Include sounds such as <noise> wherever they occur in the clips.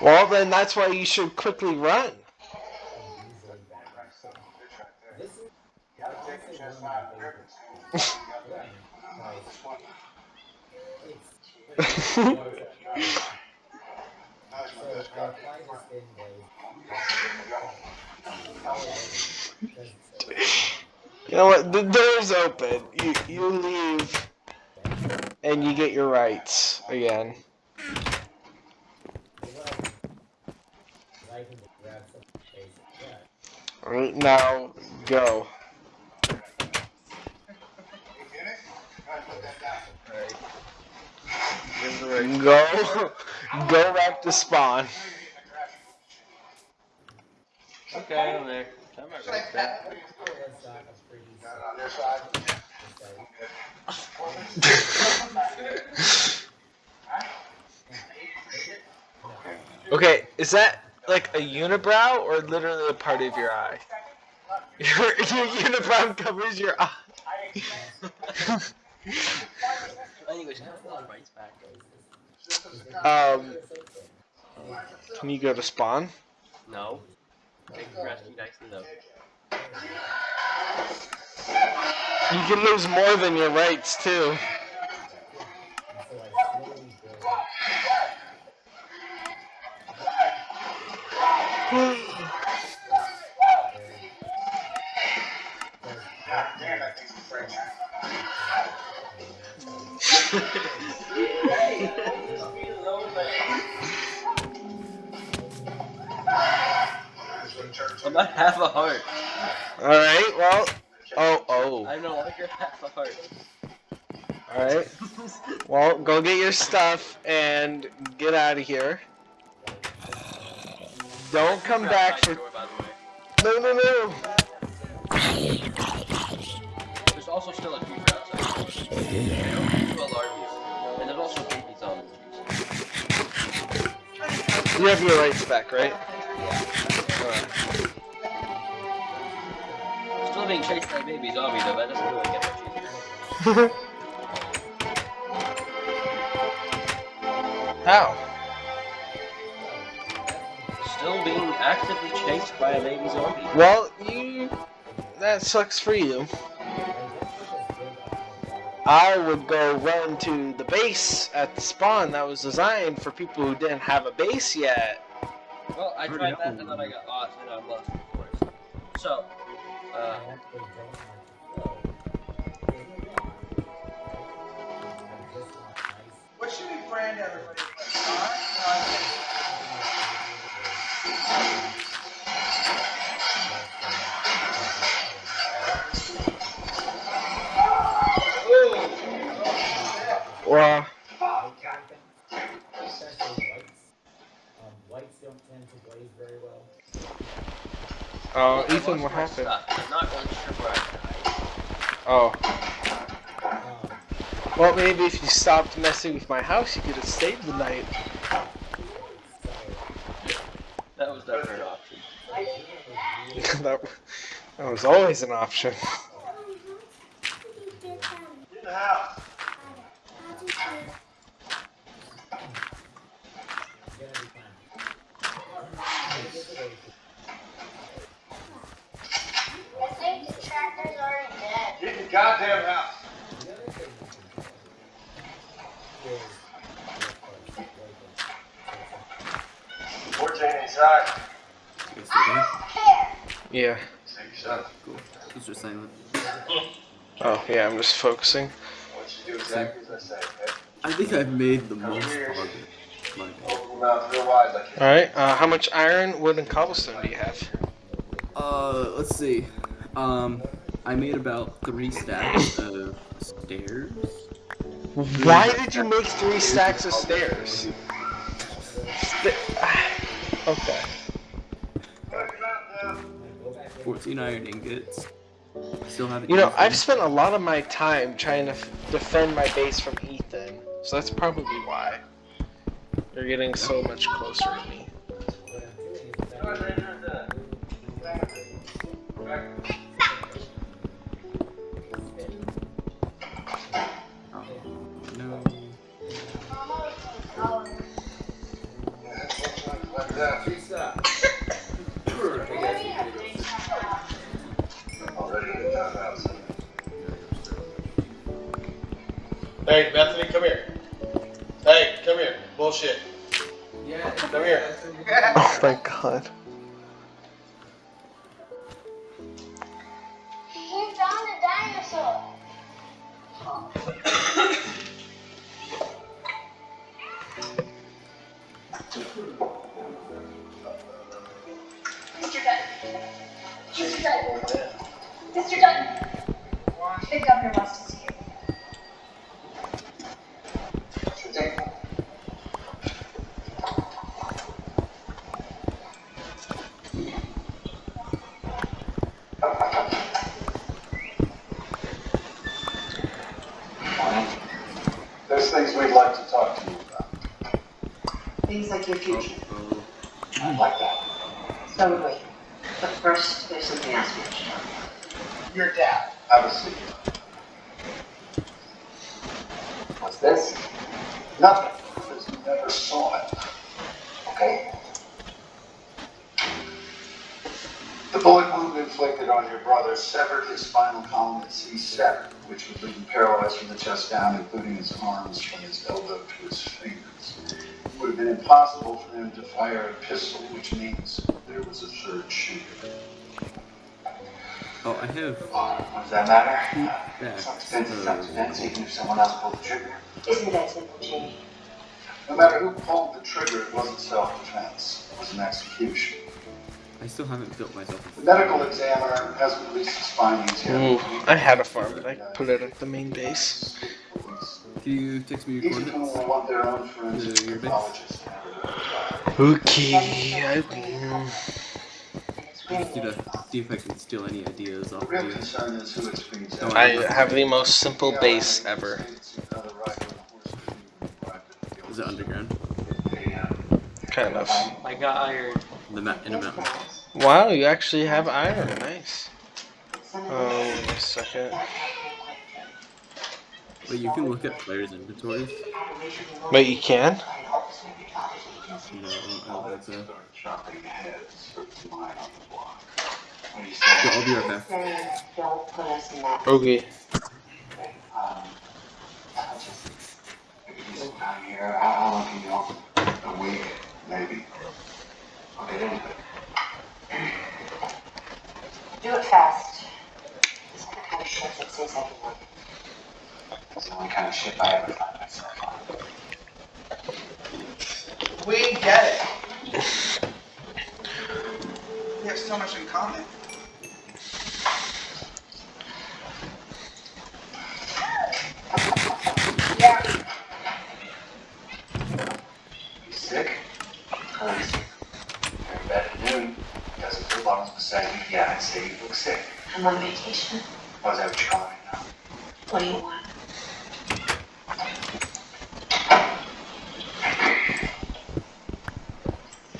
Well, then that's why you should quickly run. You know what? The door's open. You you leave, and you get your rights again. Right, now go. Go, go back to spawn. Okay, I'm there. I'm not right there. Okay, is that like a unibrow or literally a part of your eye? Your, <laughs> your unibrow covers your eye. Can I have the rights um, can you go to spawn? No. Take rescue dice and no. You can lose more than your rights too. I'm not half a heart. All right. Well. Oh. Oh. I'm no longer half a heart. All right. Well, go get your stuff and get out of here. Don't come back for. Door, by the way. No, no, no. There's also still a creeper outside. You have your rights back, right? Still being chased by a baby zombie though, that doesn't really get much easier. <laughs> How? Still being actively chased by a baby zombie. Well, you. That sucks for you. I would go run to the base at the spawn that was designed for people who didn't have a base yet. Well, I tried that and then I got lost and I'm lost of course. So, uh, Oh, well, maybe if you stopped messing with my house, you could have stayed the night. That was never an option. <laughs> that, that was always an option. <laughs> In the house. it's gonna be fine. I think the tractor's already dead. Get in the goddamn house. The other thing you can do is Or Jane inside. I don't care. Yeah. Cool. Are silent. Oh, yeah, I'm just focusing. I want you to do exactly I? I think I've made the most progress. Like, Open your mouth real wide like you Alright, uh, how much iron, wood, and cobblestone do you have? uh, let's see. Um, I made about three stacks of stairs. Why did you make three stacks of stairs? St- <sighs> okay. 14 iron ingots. Still haven't. You know, used I've spent a lot of my time trying to f- defend my base from Ethan, so that's probably why. You're getting so much closer to me. Oh, no. Mama Hey, Bethany, come here. Hey, come here. Bullshit. Yeah. Come here. Oh my god. Things we'd like to talk to you about. Things like your future. I'd like that. So would we. But first, there's something else we should know. Your dad. Have a seat. What's this? Nothing. Because you never saw it. Okay? The bullet wound inflicted on your brother severed his spinal column at C7, which would leave him paralyzed from the chest down, including his arms from his elbow to his fingers. It would have been impossible for him to fire a pistol, which means there was a third shooter. oh, I have What does that matter? facts. Self-defense is Uh, self-defense, even if someone else pulled the trigger. Isn't that simple, Jamie? No matter who pulled the trigger, it wasn't self-defense. It was an execution. I still haven't built myself The medical examiner hasn't released his findings yet. Ooh, I had a farm, but I put it at the main base. Can you text me your Each of whom coordinates? will want their own forensic Uh, your base? Okay, I, And it's I just need really to see if I can steal any ideas off of you. concern is who it's being I have the most simple base ever. Is it underground? Kind of. I got iron. The ma- in a mountain. Wow, you actually have iron. Nice. Oh, of wait a second. But you can look at players' inventories. Wait, you can? No, I don't think so. Chopping heads. Mine on the block. What do you Yeah. I'll be right back. saying, don't put us in that. Okay. Um, I'll just do some time here. How how long can you help? A week, maybe. I'll get into it. Do it fast. This is the kind of shit that says I can work. It's the only kind of shit I ever find myself on. We get it. We have so much in common. You sick? Cause you're in bed at noon. You got some pill bottles beside you. Yeah, I'd say you look sick. I'm on vacation. Is that what you're calling it now? What do you want?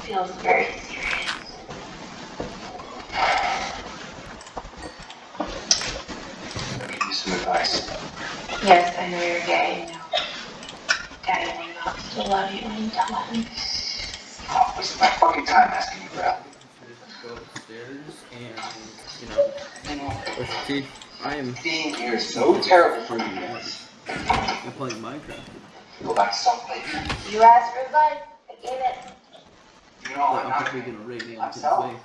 Feels very serious. Give you some advice. Yes, I know you're gay. I know. Daddy will not still love you when you tell him. Oh, waste my fucking time asking you for help. Go upstairs and, you know, teeth. I am Being here is so terrible for you guys. I'm playing Minecraft. Go back to Salt You asked for advice. I gave it. You know, Like, I'm I'm not probably gonna raid him to Myself? play.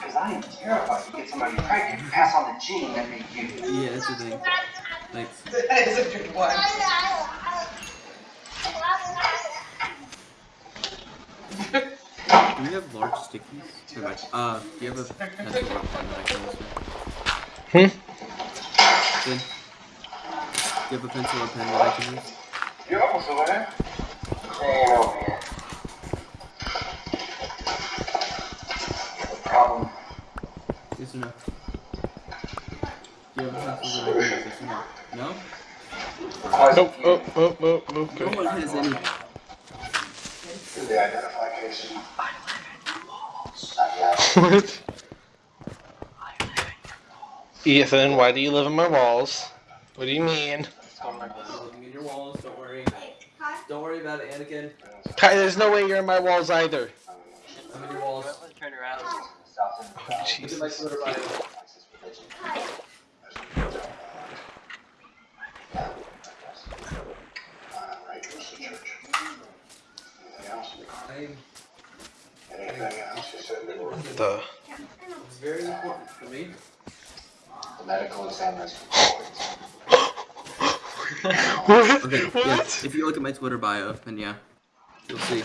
because I am terrified you get somebody pregnant and pass on the gene that made you. <laughs> Yeah, that's the thing. Thanks. <laughs> That is a good one. <laughs> Do you have large stickies? Never mind. Uh, do you have a pencil or pen that I can use? Hmm? Finn? Do you have a pencil or pen that I can use? You're almost over there. Staying over here. Problem. Yes or no? Do you have a pencil that I can use? Yes or no? No? Nope, oh, oh, oh, No okay. one has any. The identification. Not yet. What? Ethan, why do you live in my walls? What do you mean? Looking at your walls, don't worry. Don't worry about it, Anakin. Kai, there's no way you're in my walls either. Look at my Jesus. Twitter bio. Access religion. As we don't want. Yeah, I guess. Uh, right, goes to church. Anything else? I'm, Anything else you said? The it's very important for me. The medical examiner's report. what? Okay, yeah, What? if you look at my Twitter bio, then yeah, you'll see.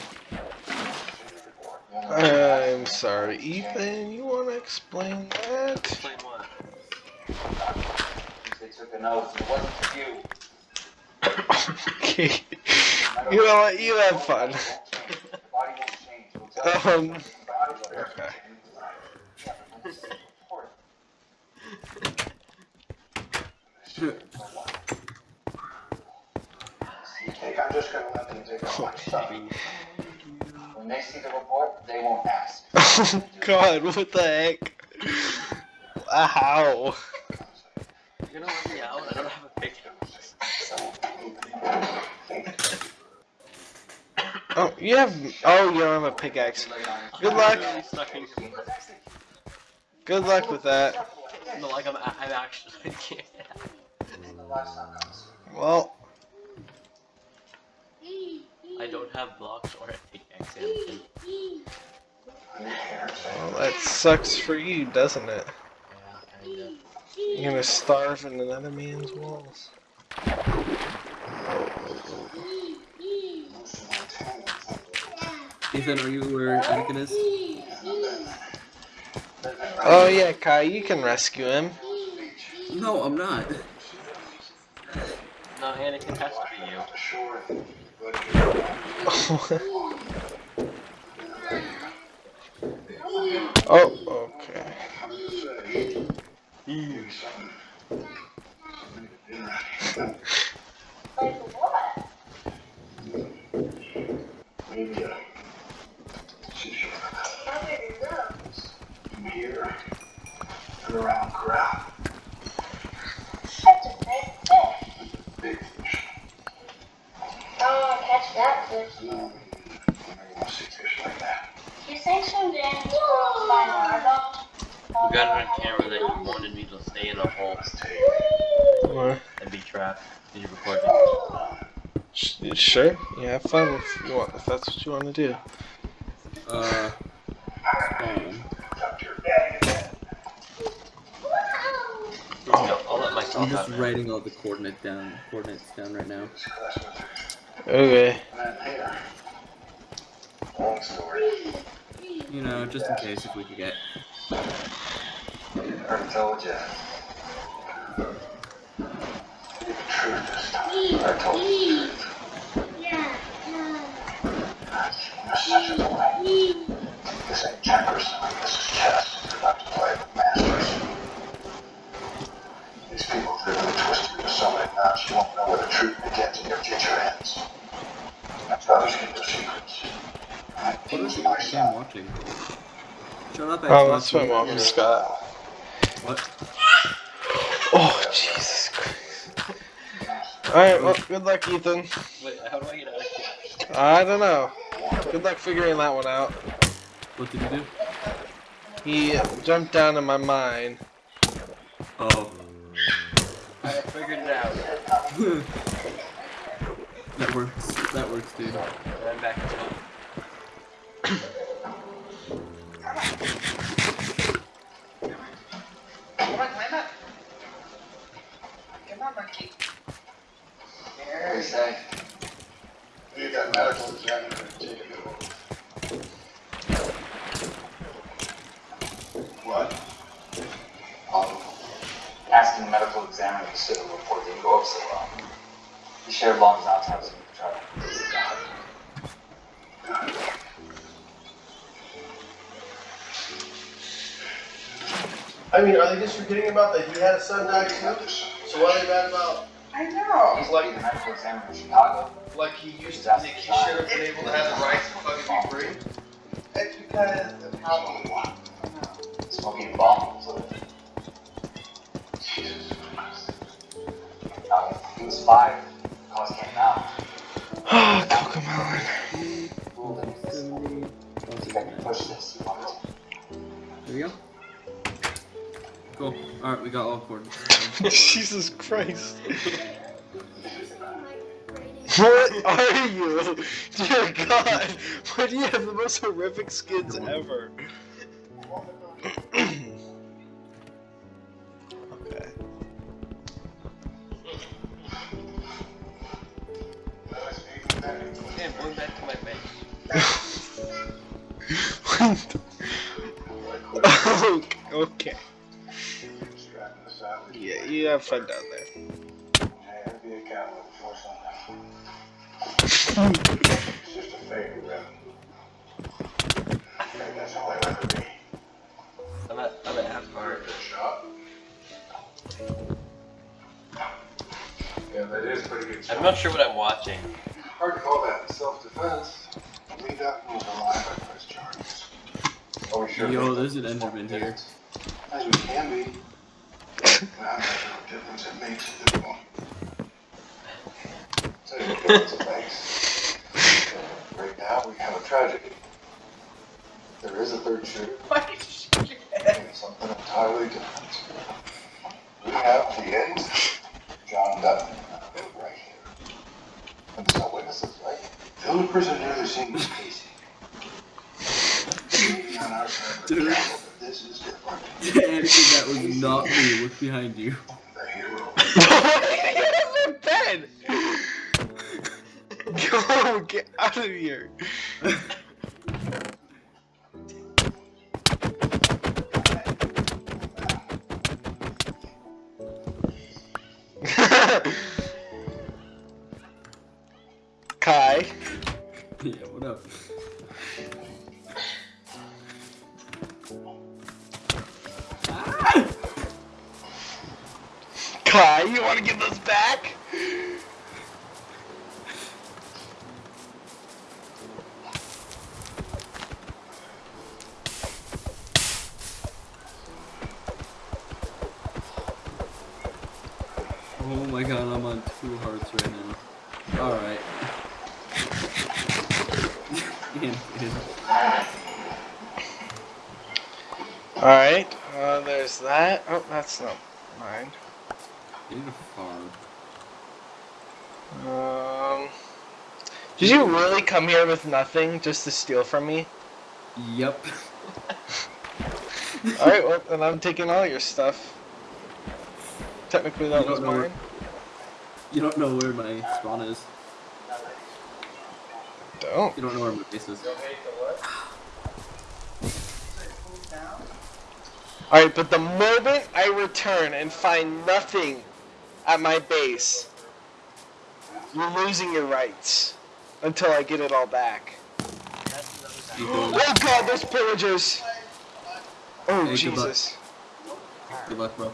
I'm sorry, Ethan. You want to explain that? Explain what? They took an oath. It wasn't for you. <coughs> okay. You know what? You have fun. The body won't change. We'll tell you. Um. Okay. report. See, I'm just gonna let them dig up my stuff. When they see the report, they won't ask. Oh God! What the heck? Wow. You're gonna let me out? I don't have a picture. Oh, you have. Oh, you don't have a pickaxe. Good luck. I'm stuck in. Good luck with that. No, like I'm, I'm actually. <laughs> I can't. Well, I don't have blocks or a pickaxe. Well, that sucks for you, doesn't it? Yeah, kinda. You're gonna starve in another man's walls. Ethan, are you where Anakin is? Oh yeah, Kai, you can rescue him. No, I'm not. No, Anakin has to be you. Sure. <laughs> oh, okay. I'm just saying. Maybe something. Something to do right. Like what? Maybe a tissue How did it go? from here and around corral. That's a big fish. Big fish. I want to catch that fish. No, I never want to see fish like that. You think someday I'm supposed to find our dog? You got it on camera that you wanted me to stay in a hole Let's take What? and be trapped. Did you record it? Sure. Yeah, have fun if you want. If that's what you want to do. Uh, spawn. up to your daddy again. No, I'll let myself I'm just writing all the coordinate down, coordinates down right now. Discuss with Okay. Long story. You know, just in case if we could get. I told you. The truth this time. I told you the truth. Yeah. There's such a delay. This ain't checkers. This is chess. You're about to play with masters. These people have driven and twisted into so many knots you won't know where the truth begins and your future ends. That's others keep their secrets. I What teach is I'm watching. Shut up, Oh, Xbox. that's my mom, Scott. What? Oh, Jesus Christ. Alright, well, good luck, Ethan. Wait, how do I get out of here? I don't know. Good luck figuring that one out. What did you do? He jumped down in my mine. Oh. I figured it out. <laughs> that works. That works, dude. And I'm back to top. <clears throat> On, climb up. Come on, monkey. What do you? Got medical examiner to. What? Um, asking the medical examiner to sit a report didn't go over so well. He shared Long's autopsy I mean, are they just forgetting about that he had a son die too? So why are they mad about I know. He's lucky the medical examiner in Chicago. like he used to think he should have been able to have the rights to fucking be free? It's because of how Smoking bombs. Jesus Christ. Um, he was five. Cause came out. Oh, Cocomelon. Ruled him this. He got to push this. He wanted to. There we go. Cool. Alright, we got all coordinates. <laughs> <laughs> Jesus Christ. What are you? Dear God, why do you have the most horrific skins ever? okay. <laughs> Okay, I'm going back to my base. okay. All I'll ever be. I'm at, I'm at half guard. Yeah, that is pretty good I'm not sure what I'm watching. Hard to call that self-defense. Leave that move alive by press charges. Oh, we sure. Yo, there's an Enderman here. As we can be. Right now, we have a tragedy. There is a third shooter. Why did you shoot your head? something entirely different. We have the end. John Dutton, right here. And so witnesses, right? The only person that's seen was Kayce. Dude. is. Anderson, that was not me. Look behind you. Hero. Get in bed! Go, get out of here! Kai, Yeah, what up? Kai, you want to give those back? Oh my god, I'm on two hearts right now. Alright. Ian, Ian. Alright, uh, there's that. Oh, that's not mine. Need a farm. Um, did you really come here with nothing just to steal from me? Yep. <laughs> Alright, well, then I'm taking all your stuff. Technically, that was don't where- mine. You don't know where my spawn is. Don't. You don't know where my base is. Alright, but the moment I return and find nothing at my base, you're losing your rights until I get it all back. Oh god, there's pillagers! Oh, Hey, good luck. Jesus. Good luck, bro.